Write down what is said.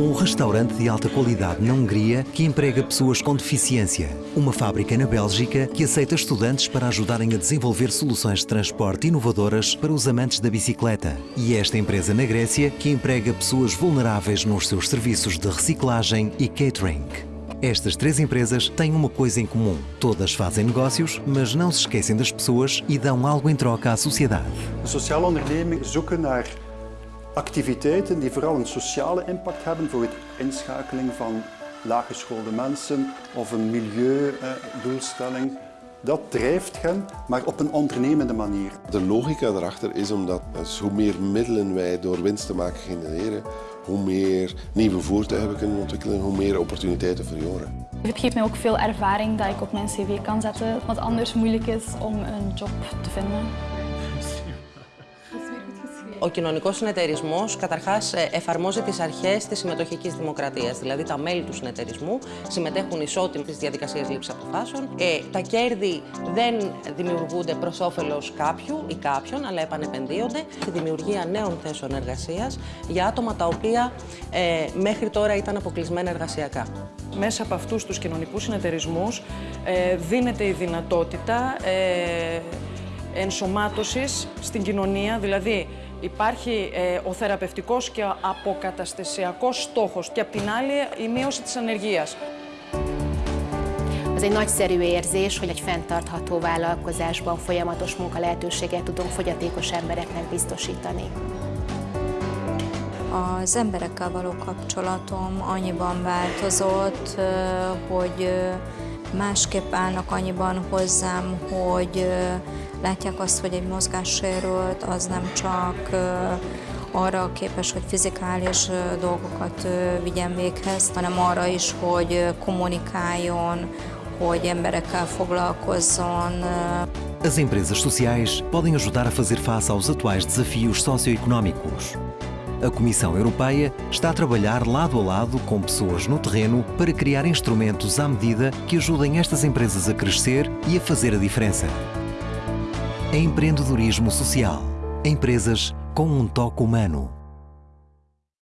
Um restaurante de alta qualidade na Hungria que emprega pessoas com deficiência. Uma fábrica na Bélgica que aceita estudantes para ajudarem a desenvolver soluções de transporte inovadoras para os amantes da bicicleta. E esta empresa na Grécia que emprega pessoas vulneráveis nos seus serviços de reciclagem e catering. Estas três empresas têm uma coisa em comum. Todas fazem negócios, mas não se esquecem das pessoas e dão algo em troca à sociedade. Sociale ondernemingen zoeken naar activiteiten die vooral een sociale impact hebben voor het inschakeling van laaggeschoolde mensen of een milieudoelstelling. Dat drijft hen, maar op een ondernemende manier. De logica erachter is omdat dus hoe meer middelen wij door winst te maken genereren, hoe meer nieuwe voertuigen we kunnen ontwikkelen, hoe meer opportuniteiten voor jongeren. Het geeft mij ook veel ervaring dat ik op mijn cv kan zetten, wat anders moeilijk is om een job te vinden. Ο κοινωνικός συνεταιρισμός καταρχάς εφαρμόζει τις αρχές της συμμετοχικής δημοκρατίας. Δηλαδή τα μέλη του συνεταιρισμού συμμετέχουν ισότιμα στις διαδικασίες λήψης αποφάσεων. Ε, τα κέρδη δεν δημιουργούνται προς όφελος κάποιου ή κάποιον, αλλά επανεπενδύονται στη δημιουργία νέων θέσεων εργασίας για άτομα τα οποία ε, μέχρι τώρα ήταν αποκλεισμένα εργασιακά. Μέσα από αυτούς τους κοινωνικούς συνεταιρισμούς ε, δίνεται η δυνατότητα ε, ενσωμάτωσης στην κοινωνία, δηλαδή Υπάρχει ε, ο θεραπευτικός και ο αποκαταστασιακός στόχος και απ' την άλλη η μείωση της ανεργίας. Az egy nagyszerű érzés, hogy egy fenntartható vállalkozásban folyamatos munka lehetőséget tudunk fogyatékos embereknek biztosítani. Az emberekkel való kapcsolatom annyiban változott, hogy másképp állnak annyiban hozzám, hogy látják azt, hogy egy mozgássérült az nem csak arra képes, hogy fizikális dolgokat vigyen véghez, hanem arra is, hogy kommunikáljon, hogy emberekkel foglalkozzon. As empresas sociais podem ajudar a fazer face aos atuais desafios socioeconómicos. A Comissão Europeia está a trabalhar lado a lado com pessoas no terreno para criar instrumentos à medida que ajudem estas empresas a crescer e a fazer a diferença. Empreendedorismo social. Empresas com um toque humano.